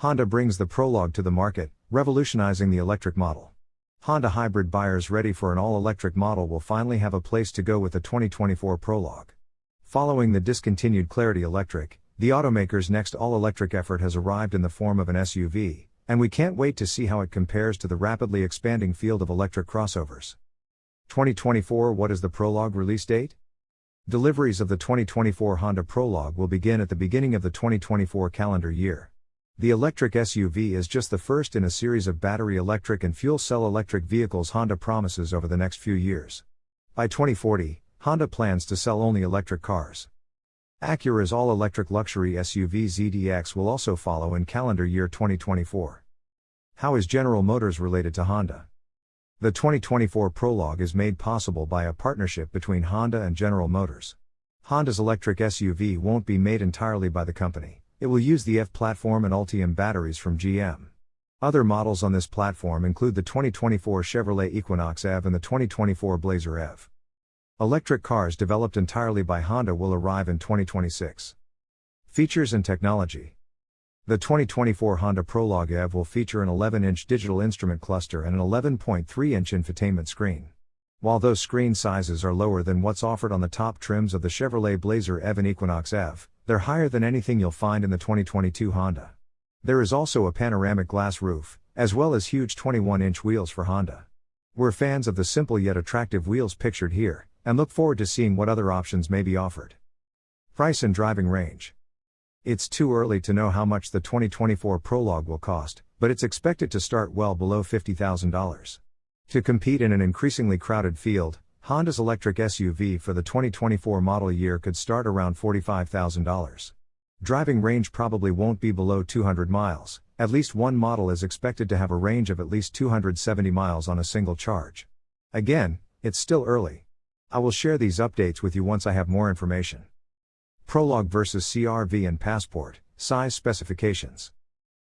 Honda brings the Prologue to the market, revolutionizing the electric model. Honda hybrid buyers ready for an all electric model will finally have a place to go with the 2024 Prologue. Following the discontinued Clarity Electric, the automaker's next all electric effort has arrived in the form of an SUV, and we can't wait to see how it compares to the rapidly expanding field of electric crossovers. 2024 What is the Prologue release date? Deliveries of the 2024 Honda Prologue will begin at the beginning of the 2024 calendar year. The electric SUV is just the first in a series of battery electric and fuel cell electric vehicles Honda promises over the next few years. By 2040, Honda plans to sell only electric cars. Acura's all electric luxury SUV ZDX will also follow in calendar year 2024. How is General Motors related to Honda? The 2024 Prologue is made possible by a partnership between Honda and General Motors. Honda's electric SUV won't be made entirely by the company. It will use the F platform and Ultium batteries from GM. Other models on this platform include the 2024 Chevrolet Equinox EV and the 2024 Blazer EV. Electric cars developed entirely by Honda will arrive in 2026. Features and technology The 2024 Honda Prologue EV will feature an 11 inch digital instrument cluster and an 11.3 inch infotainment screen. While those screen sizes are lower than what's offered on the top trims of the Chevrolet Blazer EV and Equinox EV, they're higher than anything you'll find in the 2022 Honda. There is also a panoramic glass roof, as well as huge 21 inch wheels for Honda. We're fans of the simple yet attractive wheels pictured here, and look forward to seeing what other options may be offered. Price and driving range. It's too early to know how much the 2024 Prologue will cost, but it's expected to start well below $50,000. To compete in an increasingly crowded field, Honda's electric SUV for the 2024 model year could start around $45,000. Driving range probably won't be below 200 miles, at least one model is expected to have a range of at least 270 miles on a single charge. Again, it's still early. I will share these updates with you once I have more information. Prologue versus CRV and Passport, size specifications.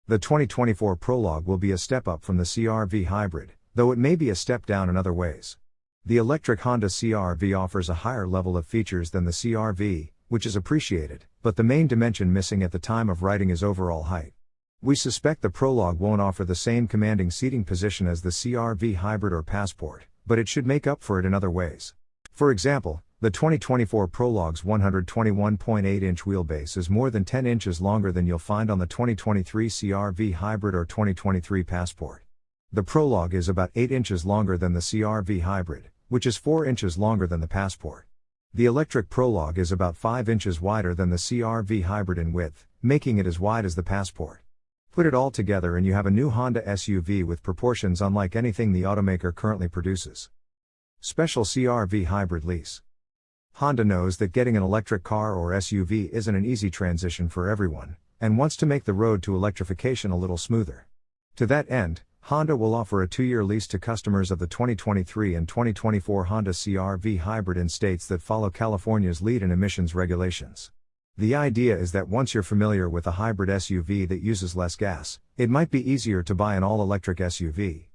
The 2024 Prologue will be a step up from the CRV hybrid, though it may be a step down in other ways. The electric Honda CRV offers a higher level of features than the CRV, which is appreciated, but the main dimension missing at the time of writing is overall height. We suspect the Prologue won't offer the same commanding seating position as the CRV Hybrid or Passport, but it should make up for it in other ways. For example, the 2024 Prologue's 121.8 inch wheelbase is more than 10 inches longer than you'll find on the 2023 CRV Hybrid or 2023 Passport. The Prologue is about 8 inches longer than the CRV Hybrid, which is 4 inches longer than the Passport. The electric Prologue is about 5 inches wider than the CRV Hybrid in width, making it as wide as the Passport. Put it all together and you have a new Honda SUV with proportions unlike anything the automaker currently produces. Special CRV Hybrid Lease Honda knows that getting an electric car or SUV isn't an easy transition for everyone, and wants to make the road to electrification a little smoother. To that end, Honda will offer a two year lease to customers of the 2023 and 2024 Honda CRV hybrid in states that follow California's lead in emissions regulations. The idea is that once you're familiar with a hybrid SUV that uses less gas, it might be easier to buy an all electric SUV.